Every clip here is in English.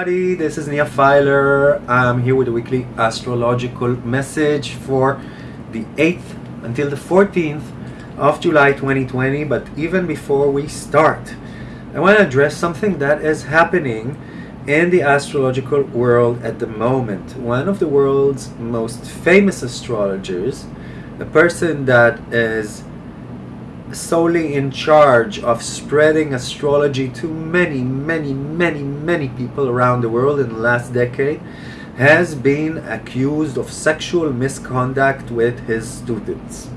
everybody, this is Nia Filer. I'm here with a weekly astrological message for the 8th until the 14th of July 2020. But even before we start, I want to address something that is happening in the astrological world at the moment. One of the world's most famous astrologers, a person that is solely in charge of spreading astrology to many, many, many, many people around the world in the last decade, has been accused of sexual misconduct with his students.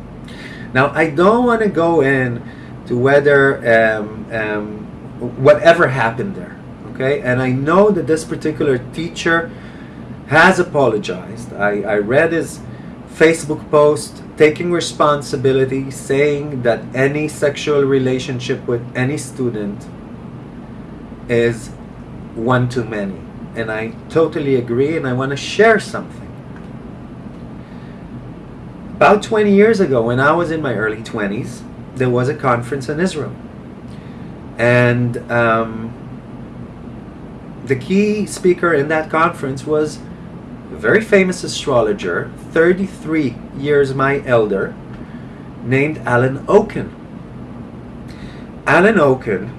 Now, I don't want to go in to whether um, um, whatever happened there, okay? And I know that this particular teacher has apologized. I, I read his Facebook post taking responsibility, saying that any sexual relationship with any student is one too many. And I totally agree, and I want to share something. About 20 years ago, when I was in my early 20s, there was a conference in Israel. And um, the key speaker in that conference was very famous astrologer, 33 years my elder, named Alan Oken. Alan Oken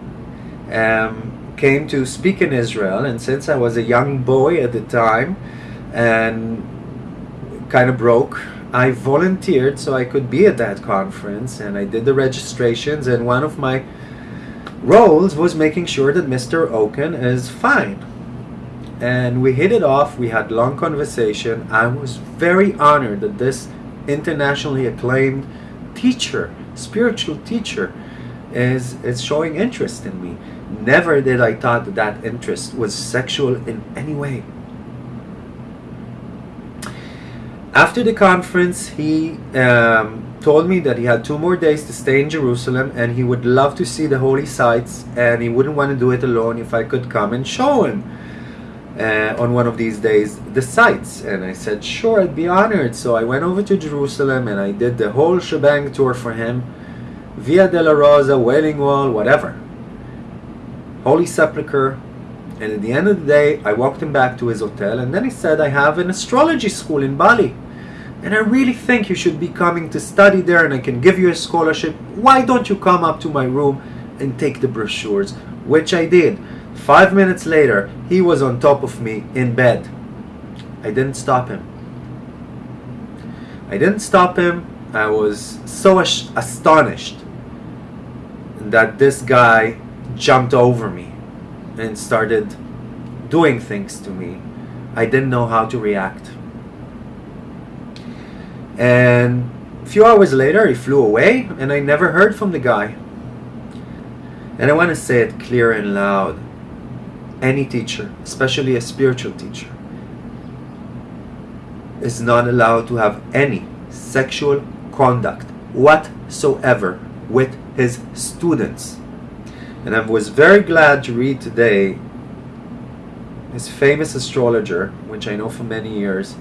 um, came to speak in Israel, and since I was a young boy at the time and kind of broke, I volunteered so I could be at that conference, and I did the registrations, and one of my roles was making sure that Mr. Oken is fine and we hit it off. We had long conversation. I was very honored that this internationally acclaimed teacher, spiritual teacher, is is showing interest in me. Never did I thought that that interest was sexual in any way. After the conference, he um, told me that he had two more days to stay in Jerusalem and he would love to see the holy sites and he wouldn't want to do it alone if I could come and show him uh, on one of these days the sites. And I said sure I'd be honored. So I went over to Jerusalem and I did the whole shebang tour for him. Via Dolorosa, Wailing Wall, whatever. Holy Sepulchre. And at the end of the day I walked him back to his hotel. And then he said I have an astrology school in Bali. And I really think you should be coming to study there and I can give you a scholarship. Why don't you come up to my room and take the brochures? Which I did Five minutes later, he was on top of me in bed. I didn't stop him. I didn't stop him. I was so astonished that this guy jumped over me and started doing things to me. I didn't know how to react. And a few hours later, he flew away, and I never heard from the guy. And I want to say it clear and loud any teacher, especially a spiritual teacher, is not allowed to have any sexual conduct whatsoever with his students. And I was very glad to read today his famous astrologer, which I know for many years,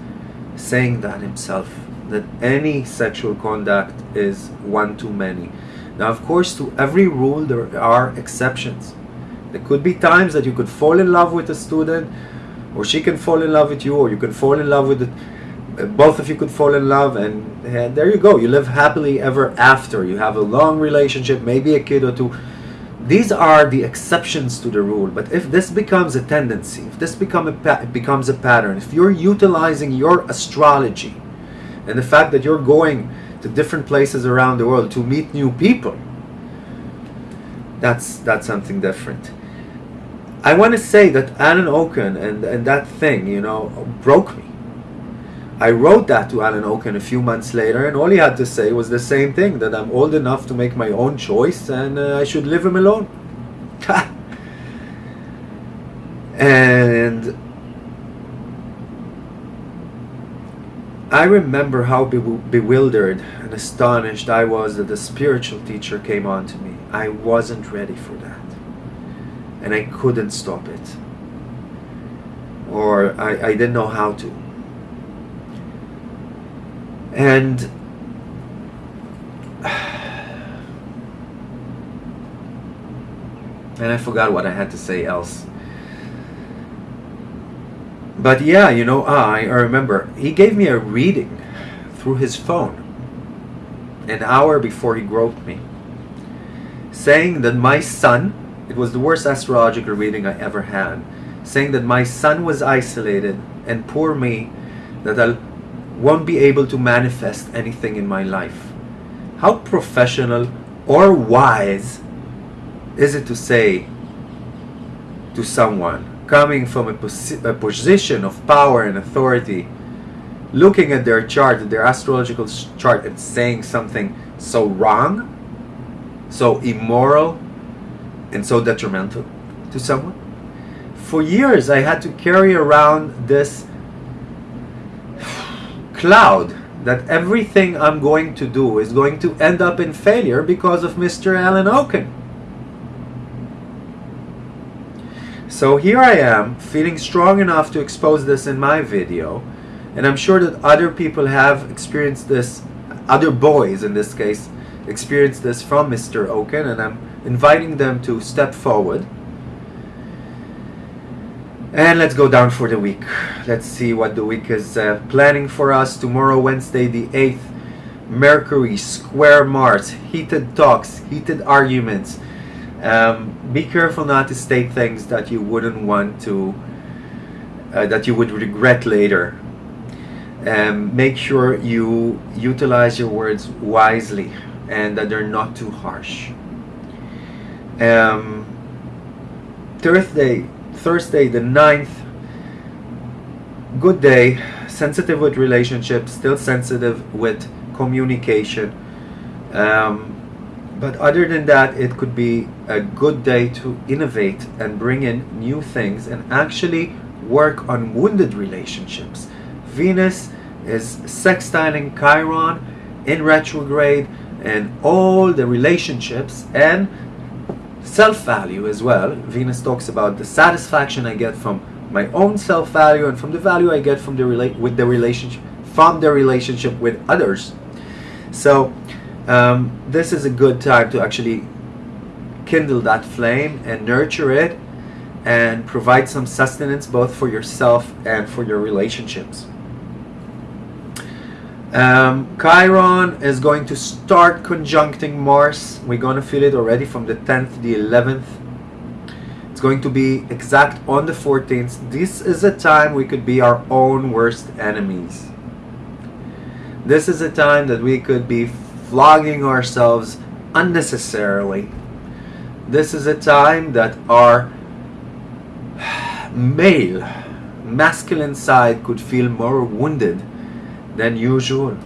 saying that himself, that any sexual conduct is one too many. Now, of course, to every rule there are exceptions. There could be times that you could fall in love with a student, or she can fall in love with you, or you can fall in love with it. Both of you could fall in love, and, and there you go. You live happily ever after. You have a long relationship, maybe a kid or two. These are the exceptions to the rule. But if this becomes a tendency, if this become a becomes a pattern, if you're utilizing your astrology and the fact that you're going to different places around the world to meet new people, that's that's something different. I want to say that Alan Oken and, and that thing, you know, broke me. I wrote that to Alan Oken a few months later, and all he had to say was the same thing that I'm old enough to make my own choice and uh, I should leave him alone. and I remember how bewildered and astonished I was that the spiritual teacher came on to me. I wasn't ready for that and I couldn't stop it. Or I, I didn't know how to. And and I forgot what I had to say else. But yeah, you know, ah, I, I remember. He gave me a reading through his phone an hour before he groped me, saying that my son, it was the worst astrological reading I ever had, saying that my son was isolated and poor me, that I won't be able to manifest anything in my life. How professional or wise is it to say to someone coming from a, posi- a position of power and authority, looking at their chart, their astrological chart, and saying something so wrong, so immoral, and so detrimental to someone? For years, I had to carry around this cloud that everything I'm going to do is going to end up in failure because of Mr. Alan Oken. So here I am, feeling strong enough to expose this in my video, and I'm sure that other people have experienced this, other boys in this case, experienced this from Mr. Oken, and I'm inviting them to step forward. And let's go down for the week. Let's see what the week is uh, planning for us. Tomorrow, Wednesday, the 8th, Mercury, square Mars, heated talks, heated arguments. Um, be careful not to state things that you wouldn't want to, uh, that you would regret later. Um, make sure you utilize your words wisely and that they're not too harsh. Um, Thursday, Thursday the 9th, good day, sensitive with relationships, still sensitive with communication. Um, but other than that, it could be a good day to innovate and bring in new things and actually work on wounded relationships. Venus is sextiling Chiron in retrograde and all the relationships and self-value as well. Venus talks about the satisfaction I get from my own self-value and from the value I get from the relate with the relationship from the relationship with others. So um, this is a good time to actually kindle that flame and nurture it and provide some sustenance both for yourself and for your relationships. Um, Chiron is going to start conjuncting Mars. We're going to feel it already from the 10th, the 11th. It's going to be exact on the 14th. This is a time we could be our own worst enemies. This is a time that we could be flogging ourselves unnecessarily. This is a time that our male, masculine side could feel more wounded than usual.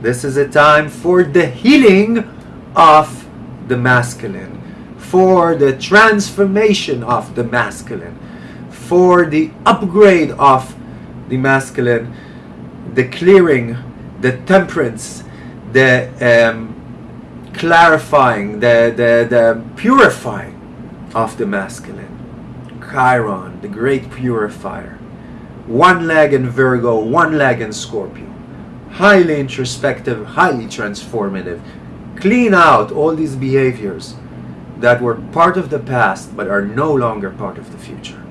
This is a time for the healing of the masculine, for the transformation of the masculine, for the upgrade of the masculine, the clearing, the temperance, the um, clarifying, the, the, the purifying of the masculine. Chiron, the great purifier. One leg in Virgo, one leg in Scorpio. Highly introspective, highly transformative. Clean out all these behaviors that were part of the past but are no longer part of the future.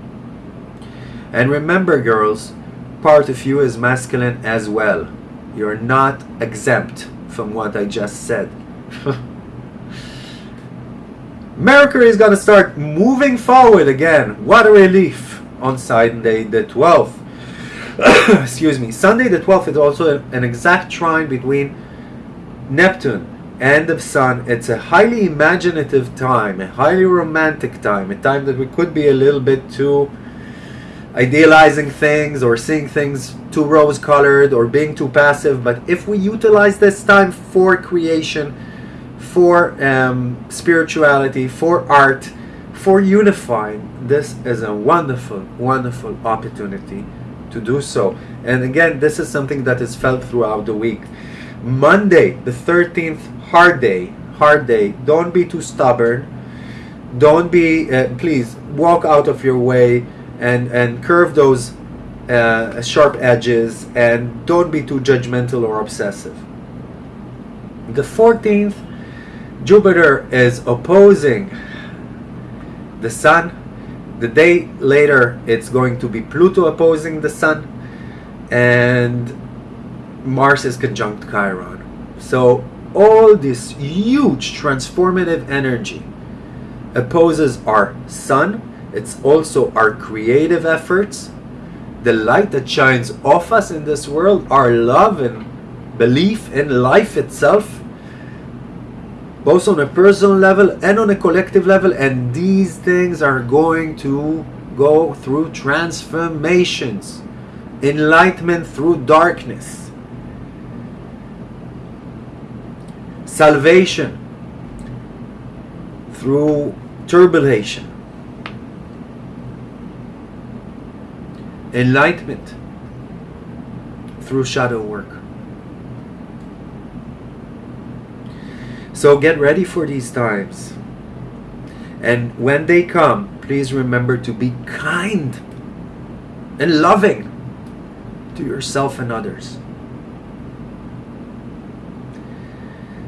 And remember, girls, part of you is masculine as well. You're not exempt from what I just said. Mercury is going to start moving forward again. What a relief on Sunday the 12th. Excuse me. Sunday the 12th is also an exact trine between Neptune and the Sun. It's a highly imaginative time, a highly romantic time, a time that we could be a little bit too idealizing things or seeing things too rose colored or being too passive. But if we utilize this time for creation, for um, spirituality, for art, for unifying, this is a wonderful, wonderful opportunity to do so. And again, this is something that is felt throughout the week. Monday, the 13th, hard day, hard day. Don't be too stubborn. Don't be, uh, please, walk out of your way and and curve those uh, sharp edges and don't be too judgmental or obsessive. The 14th, Jupiter is opposing the Sun the day later, it's going to be Pluto opposing the Sun, and Mars is conjunct Chiron. So all this huge transformative energy opposes our Sun. It's also our creative efforts, the light that shines off us in this world, our love and belief in life itself both on a personal level and on a collective level and these things are going to go through transformations enlightenment through darkness salvation through turbulation enlightenment through shadow work So get ready for these times. And when they come, please remember to be kind and loving to yourself and others.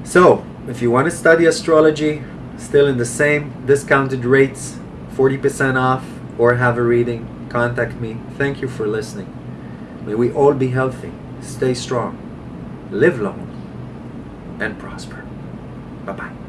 So, if you want to study astrology, still in the same discounted rates, 40% off, or have a reading, contact me. Thank you for listening. May we all be healthy, stay strong, live long, and prosper. 拜拜。